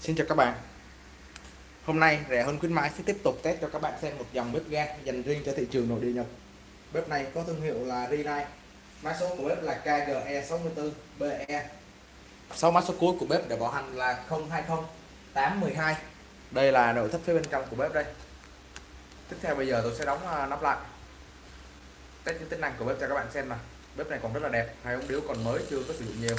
Xin chào các bạn. Hôm nay rẻ hơn khuyến mãi sẽ tiếp tục test cho các bạn xem một dòng bếp ga dành riêng cho thị trường nội địa Nhật. Bếp này có thương hiệu là Rinnai Mã số của bếp là KGE64BE Sau mã số cuối của bếp để bảo hành là 020812 Đây là nội thất phía bên trong của bếp đây. Tiếp theo bây giờ tôi sẽ đóng à, nắp lại. Test những tính năng của bếp cho các bạn xem nào. Bếp này còn rất là đẹp, hai ống điếu còn mới chưa có sử dụng nhiều.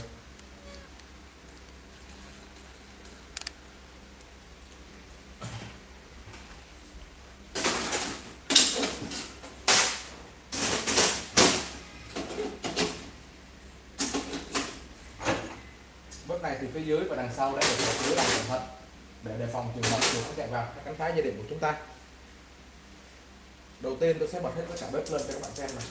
Lúc này thì phía dưới và đằng sau đã được bọc lưới làm cẩn thận để đề phòng trường hợp chuột nó chạy vào, các cánh phá gia đình của chúng ta. Đầu tiên tôi sẽ bật hết tất cả bếp lên cho các bạn xem này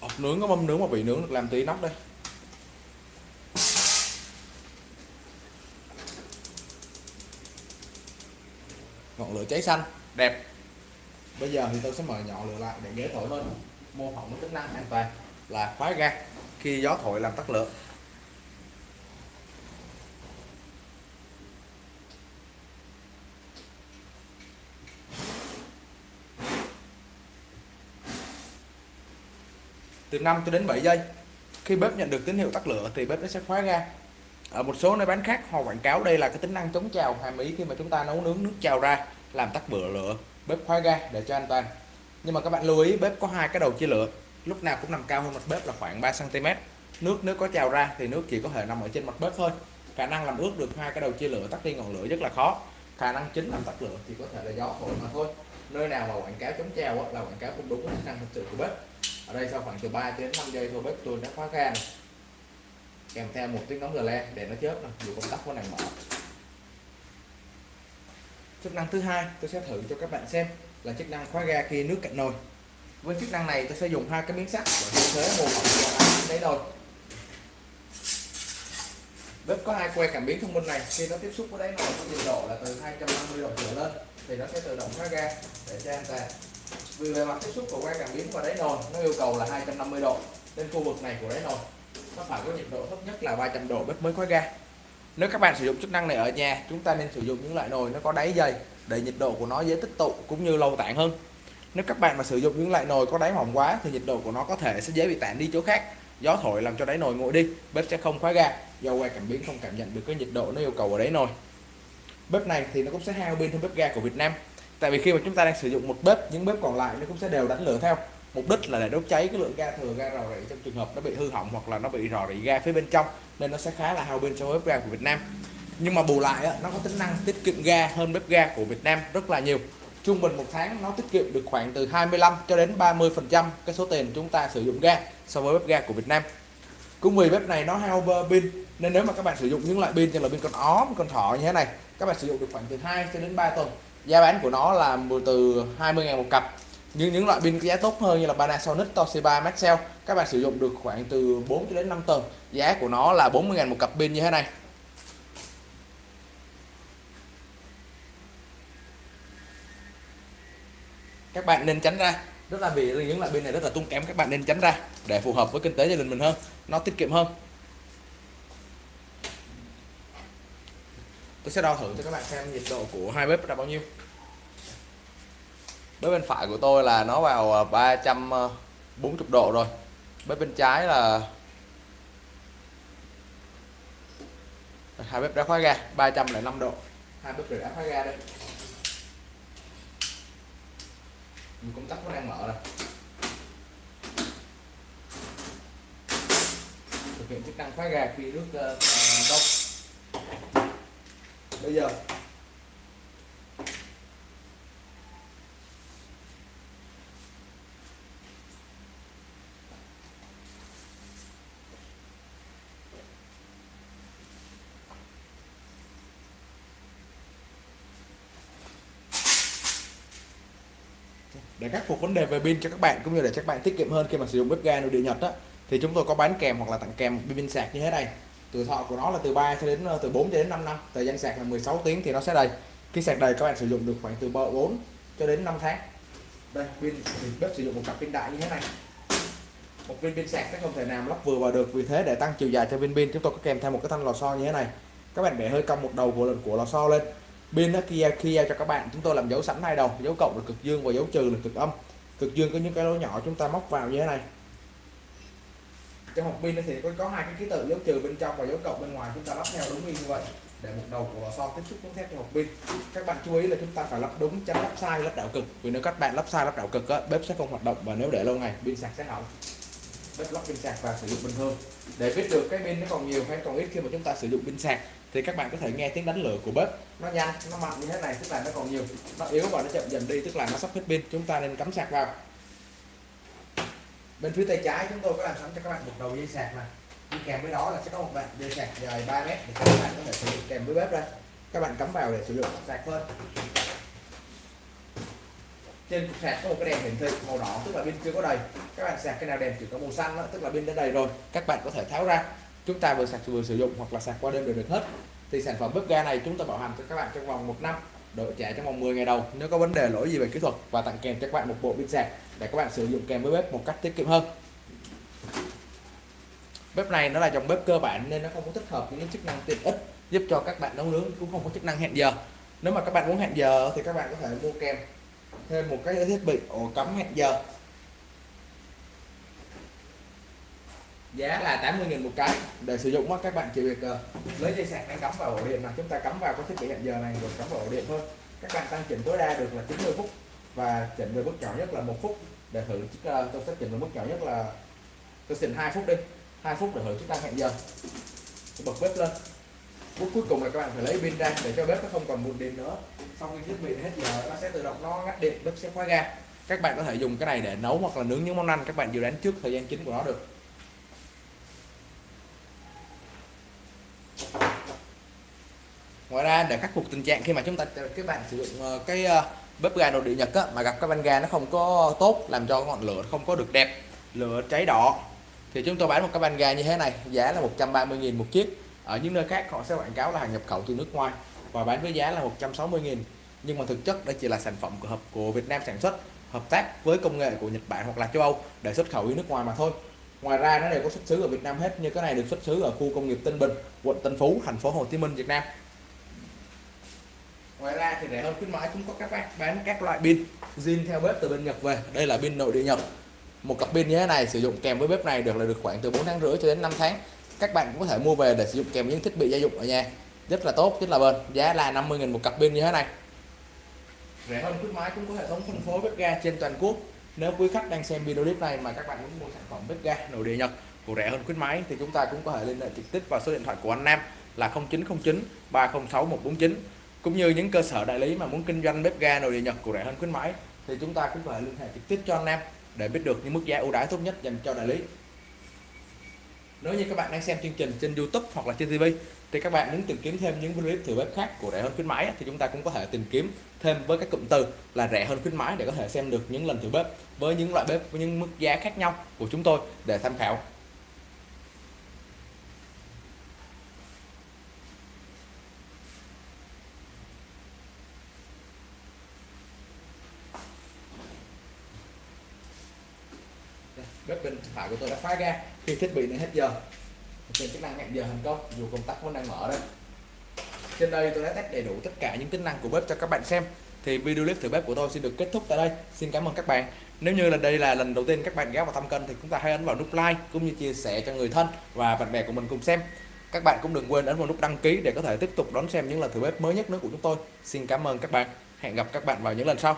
ốc nướng có mâm nướng mà bị nướng được làm tí nóc đây. Ngọn lửa cháy xanh. Đẹp. Bây giờ thì tôi sẽ mời nhỏ lửa lại để dễ thổi lên. Mô phỏng tính năng an toàn là khóa ga khi gió thổi làm tắt lửa. Từ 5 cho đến 7 giây, khi bếp nhận được tín hiệu tắt lửa thì bếp nó sẽ khóa ga ở một số nơi bán khác, họ quảng cáo đây là cái tính năng chống trào hàm ý khi mà chúng ta nấu nướng nước trào ra làm tắt bửa lửa. Bếp khóa ga để cho an toàn. Nhưng mà các bạn lưu ý, bếp có hai cái đầu chia lửa. Lúc nào cũng nằm cao hơn mặt bếp là khoảng 3 cm nước nếu có trào ra thì nước chỉ có thể nằm ở trên mặt bếp thôi. Khả năng làm ướt được hai cái đầu chia lửa, tắt đi ngọn lửa rất là khó. Khả năng chính làm tắt lửa thì có thể là gió thổi mà thôi. Nơi nào mà quảng cáo chống trào là quảng cáo không đúng với năng thực sự của bếp. Ở đây sau khoảng từ 3 đến 5 giây thôi, bếp tôi đã khóa ga này kèm theo một tiếng nóng le để nó chớp này dù công tắc có này mở chức năng thứ hai tôi sẽ thử cho các bạn xem là chức năng khóa ga khi nước cạnh nồi. Với chức năng này tôi sẽ dùng hai cái miếng sắt để thế mô phỏng cho đáy nồi bếp có hai que cảm biến thông minh này? Khi nó tiếp xúc với đáy nồi có nhiệt độ là từ 250 độ trở lên, thì nó sẽ tự động khóa ga để cho an toàn. Vì bề mặt tiếp xúc của que cảm biến và đáy nồi, nó yêu cầu là 250 độ, nên khu vực này của đáy nồi nó phải có nhiệt độ thấp nhất là 300 độ bếp mới khóa ga nếu các bạn sử dụng chức năng này ở nhà, chúng ta nên sử dụng những loại nồi nó có đáy dày, để nhiệt độ của nó dễ tích tụ cũng như lâu tản hơn. Nếu các bạn mà sử dụng những loại nồi có đáy mỏng quá thì nhiệt độ của nó có thể sẽ dễ bị tản đi chỗ khác. Gió thổi làm cho đáy nồi nguội đi, bếp sẽ không khóa ga. Do que cảm biến không cảm nhận được cái nhiệt độ nó yêu cầu ở đáy nồi. Bếp này thì nó cũng sẽ hao pin hơn bếp ga của Việt Nam. Tại vì khi mà chúng ta đang sử dụng một bếp, những bếp còn lại nó cũng sẽ đều đánh lửa theo mục đích là để đốt cháy cái lượng ga thừa, ga rò rỉ trong trường hợp nó bị hư hỏng hoặc là nó bị rò rỉ ga phía bên trong, nên nó sẽ khá là hao pin cho bếp ga của Việt Nam. Nhưng mà bù lại nó có tính năng tiết kiệm ga hơn bếp ga của Việt Nam rất là nhiều. Trung bình một tháng nó tiết kiệm được khoảng từ 25 cho đến 30 phần trăm cái số tiền chúng ta sử dụng ga so với bếp ga của Việt Nam. Cũng vì bếp này nó hao pin, nên nếu mà các bạn sử dụng những loại pin như là pin con ó con thỏ như thế này, các bạn sử dụng được khoảng từ 2 cho đến 3 tuần. Giá bán của nó là từ 20.000 một cặp nhưng những loại pin có giá tốt hơn như là Panasonic, Toshiba, Maxell, các bạn sử dụng được khoảng từ 4 cho đến 5 tuần giá của nó là 40.000 một cặp pin như thế này. Các bạn nên tránh ra. Rất là vì những loại pin này rất là tung kém, các bạn nên tránh ra để phù hợp với kinh tế gia đình mình hơn, nó tiết kiệm hơn. Tôi sẽ đo thử cho các bạn xem nhiệt độ của hai bếp là bao nhiêu bếp bên phải của tôi là nó vào ờ, 340 ờ, độ rồi. Bếp bên trái là hai bếp đã khóa ga 305 độ. Hai bếp đã khóa ga đây. Mình công tắc nó đang mở rồi. Thực hiện chức năng khóa ga khi nước uh, ờ, công bây giờ để khắc phục vấn đề về pin cho các bạn cũng như để các bạn tiết kiệm hơn khi mà sử dụng bếp ga nội địa Nhật á, thì chúng tôi có bán kèm hoặc là tặng kèm một pin sạc như thế này. Tuổi thọ của nó là từ 3 cho đến ờ, từ 4 cho đến 5 năm, thời gian sạc là 16 tiếng thì nó sẽ đầy. Khi sạc đầy các bạn sử dụng được khoảng từ 4 cho đến 5 tháng. Đây, pin thì bếp sử dụng một cặp pin đại như thế này. Một viên pin sạc nó không thể nào lắp vừa vào được, vì thế để tăng chiều dài cho viên pin, chúng tôi có kèm theo một cái thanh lò xo như thế này. Các bạn để hơi cong một đầu của lần của lò xo lên pin nó kia kia cho các bạn chúng tôi làm dấu sẵn hai đầu dấu cộng là cực dương và dấu trừ là cực âm. Cực dương có những cái lỗ nhỏ chúng ta móc vào như thế này. Trong hộp pin thì có có hai cái ký tự dấu trừ bên trong và dấu cộng bên ngoài chúng ta lắp theo đúng như vậy. Để một đầu của lò xo tiếp xúc với thép cho hộp pin. Các bạn chú ý là chúng ta phải lắp đúng tránh lắp sai lắp đảo cực. Vì nếu các bạn lắp sai lắp đảo cực á, bếp sẽ không hoạt động và nếu để lâu ngày pin sạc sẽ hỏng. Bếp lắp pin sạc và sử dụng bình thường. Để biết được cái pin nó còn nhiều hay còn ít khi mà chúng ta sử dụng pin sạc thì các bạn có thể nghe tiếng đánh lửa của bếp. Nó nhanh nó mạnh như thế này tức là nó còn nhiều. Nó yếu và nó chậm dần đi tức là nó sắp hết pin. Chúng ta nên cắm sạc vào. Bên phía tay trái chúng tôi có làm sẵn cho các bạn một đầu dây sạc này đi kèm với đó là sẽ có một đoạn dây sạc dài 3 mét để các bạn có thể sử dụng kèm với bếp đây các bạn cắm vào để sử dụng. Sạc thôi trên cục sạc có một cái đèn hiển thị màu đỏ tức là pin chưa có đầy. Các bạn sạc cái nào đèn chỉ có màu xanh đó, tức là pin đã đầy rồi. Các bạn có thể tháo ra chúng ta vừa sạc, vừa sử dụng hoặc là sạc qua đêm đều được hết. Thì sản phẩm bếp ga này chúng ta bảo hành cho các bạn trong vòng một năm độ trả trong vòng 10 ngày đầu nếu có vấn đề lỗi gì về kỹ thuật và tặng kèm cho các bạn một bộ pin sạc để các bạn sử dụng kèm với bếp một cách tiết kiệm hơn. Bếp này nó là dòng bếp cơ bản nên nó không có tích hợp những chức năng tiện ích, giúp cho các bạn nấu nướng cũng không có chức năng hẹn giờ. Nếu mà các bạn muốn hẹn giờ thì các bạn có thể mua kèm thêm một cái thiết bị ổ cắm hẹn giờ. Giá là 80.000 một cái. Để sử dụng các bạn chỉ việc uh, lấy dây sạc đang cắm vào ổ điện là chúng ta cắm vào cái thiết bị hẹn giờ này rồi cắm vào ổ điện thôi. Các bạn tăng chỉnh tối đa được là 90 phút và chỉnh về mức nhỏ nhất là một phút. Để thử uh, tôi sẽ chỉnh về mức nhỏ nhất là tôi chỉnh 2 phút đi. 2 phút để thử chức năng hẹn giờ. Tôi bật bếp lên. Phút cuối cùng là các bạn phải lấy pin ra để cho bếp nó không còn buồn điện nữa. Sau khi thiết bị hết giờ nó sẽ tự động nó ngắt điện bếp sẽ khóa ga. Các bạn có thể dùng cái này để nấu hoặc là nướng những món ăn các bạn dự đoán trước thời gian chính của nó được. Ngoài ra để khắc phục tình trạng khi mà chúng ta các bạn sử dụng ờ, cái ờ, bếp ga nội địa nhật á, mà gặp cái van ga nó không có tốt làm cho ngọn lửa không có được đẹp lửa cháy đỏ thì chúng tôi bán một cái van ga như thế này giá là 130.000 một chiếc. Ở những nơi khác họ sẽ quảng cáo là hàng nhập khẩu từ nước ngoài và bán với giá là 160.000 nhưng mà thực chất đây chỉ là sản phẩm của hợp của Việt Nam sản xuất hợp tác với công nghệ của Nhật Bản hoặc là châu Âu để xuất khẩu đi nước ngoài mà thôi. Ngoài ra nó đều có xuất xứ ở Việt Nam hết như cái này được xuất xứ ở khu công nghiệp Tân Bình quận Tân Phú thành phố Hồ Chí Minh Việt Nam ngoài ra thì rẻ hơn khuyến mãi cũng có các bác bán các loại pin. Zin theo bếp từ bên Nhật về. Đây là pin nội địa Nhật. Một cặp pin như thế này sử dụng kèm với bếp này được là được khoảng từ 4 tháng rưỡi cho đến 5 tháng. Các bạn cũng có thể mua về để sử dụng kèm những thiết bị gia dụng ở nhà. Rất là tốt, rất là bền. Giá là 50.000 một cặp pin như thế này. Rẻ hơn khuyến mãi cũng có hệ thống phân phối bếp ga trên toàn quốc. Nếu quý khách đang xem video clip này mà các bạn muốn mua sản phẩm bếp ga nội địa Nhật của rẻ hơn khuyến mãi thì chúng ta cũng có thể liên hệ trực tiếp vào số điện thoại của anh Nam là 0909 306 149 cũng như những cơ sở đại lý mà muốn kinh doanh bếp ga nội địa Nhật của rẻ hơn khuyến mãi, thì chúng ta cũng có thể liên hệ trực tiếp cho anh Nam để biết được những mức giá ưu đãi tốt nhất dành cho đại lý. Nếu như các bạn đang xem chương trình trên YouTube hoặc là trên TV thì các bạn muốn tìm kiếm thêm những clip thử bếp khác của rẻ hơn khuyến mãi thì chúng ta cũng có thể tìm kiếm thêm với các cụm từ là rẻ hơn khuyến mãi để có thể xem được những lần thử bếp với những loại bếp với những mức giá khác nhau của chúng tôi để tham khảo. Bếp bên phải của tôi đã khóa ga khi thiết bị này hết giờ trên chức năng hẹn giờ thành công, dù công tắc vẫn đang mở đây trên đây tôi đã test đầy đủ tất cả những tính năng của bếp cho các bạn xem. Thì video clip thử bếp của tôi xin được kết thúc tại đây. Xin cảm ơn các bạn. Nếu như là đây là lần đầu tiên các bạn ghé vào thăm kênh thì chúng ta hãy ấn vào nút like cũng như chia sẻ cho người thân và bạn bè của mình cùng xem. Các bạn cũng đừng quên ấn vào nút đăng ký để có thể tiếp tục đón xem những lần thử bếp mới nhất nữa của chúng tôi. Xin cảm ơn các bạn. Hẹn gặp các bạn vào những lần sau.